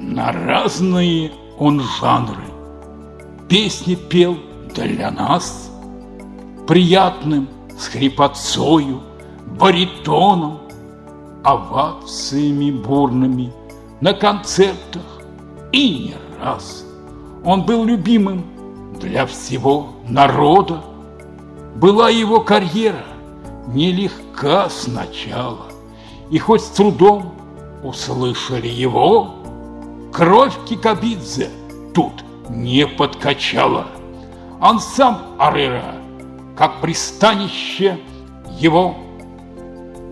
на разные он жанры. Песни пел для нас, приятным с хрипотцою, баритоном, овациями бурными на концертах и не раз. Он был любимым для всего народа. Была его карьера нелегка сначала, и хоть с трудом услышали его, кровь Кикабидзе тут не подкачала. Он сам Арера, как пристанище его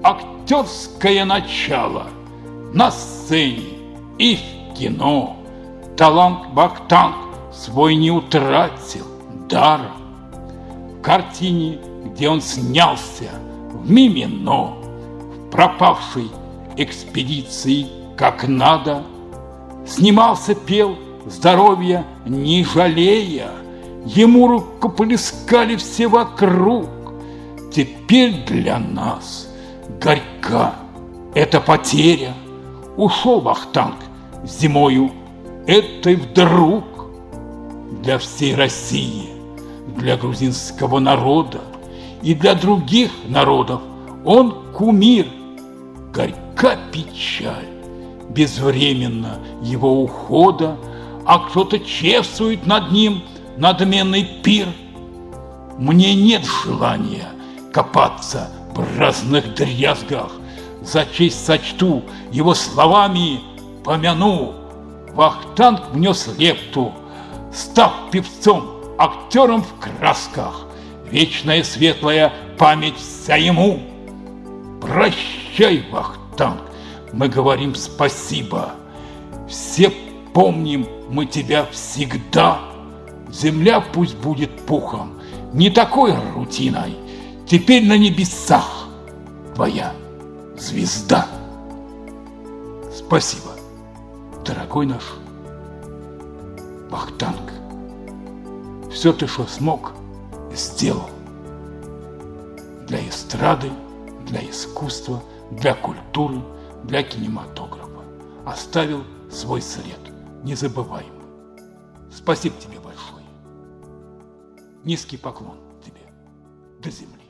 актерское начало на сцене и в кино. Талант Бахтанг свой не утратил дара. В картине, где он снялся в Мимино, в пропавшей экспедиции как надо, снимался, пел, здоровья не жалея, ему рукоплескали все вокруг. Теперь для нас горька эта потеря. Ушел Вахтанг зимою этой вдруг для всей России, для грузинского народа и для других народов он кумир, горька печаль, безвременно его ухода, а кто-то чествует над ним надменный пир. Мне нет желания копаться в разных дрязгах, за честь сочту его словами помяну. Вахтанг внес лепту, став певцом, актером в красках. Вечная светлая память вся ему. Прощай, Вахтанг, мы говорим спасибо. Все помним мы тебя всегда. Земля пусть будет пухом, не такой рутиной. Теперь на небесах твоя звезда. Спасибо, дорогой наш Вахтанг. Все ты, что смог, сделал. Для эстрады, для искусства, для культуры, для кинематографа. Оставил свой след, незабываемый. Спасибо тебе большое. Низкий поклон тебе до земли.